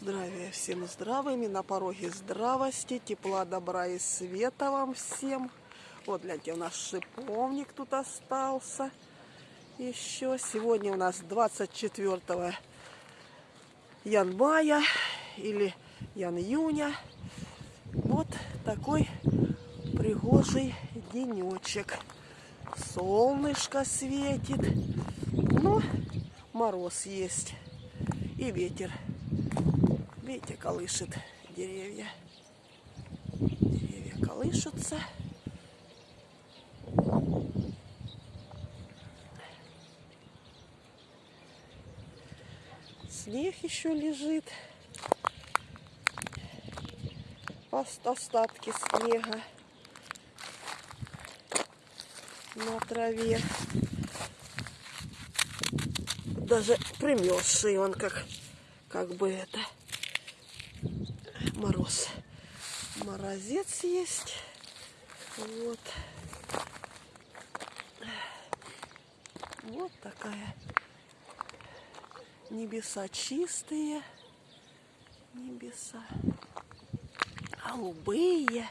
Здравия всем здравыми, на пороге здравости, тепла, добра и света вам всем. Вот, гляньте, у нас шиповник тут остался еще. Сегодня у нас 24 января или ян-июня. Вот такой пригожий денечек. Солнышко светит, но мороз есть и ветер. Видите, колышет деревья. Деревья колышутся. Снег еще лежит. Остатки снега на траве. Даже примерзший он как, как бы это мороз. Морозец есть. Вот. Вот такая. Небеса чистые. Небеса. Голубые.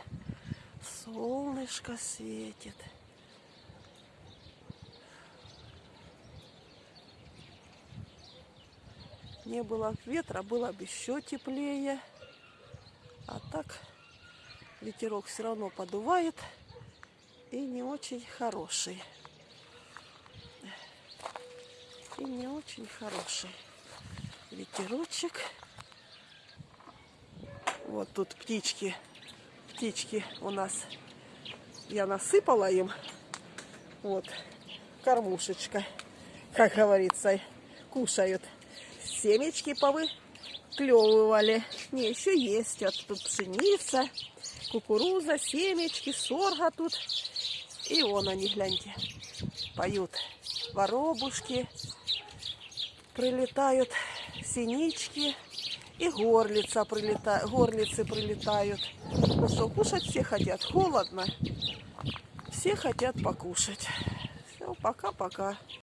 Солнышко светит. Не было ветра, было бы еще теплее. А так ветерок все равно подувает и не очень хороший. И не очень хороший ветерочек. Вот тут птички. Птички у нас. Я насыпала им. Вот. Кормушечка. Как говорится. Кушают. Семечки повы клевывали. Не, еще есть. Вот тут пшеница, кукуруза, семечки, сорга тут. И вон они, гляньте, поют. Воробушки, прилетают синички и горлица прилета... горлицы прилетают. Ну что, кушать все хотят. Холодно. Все хотят покушать. Все, пока-пока.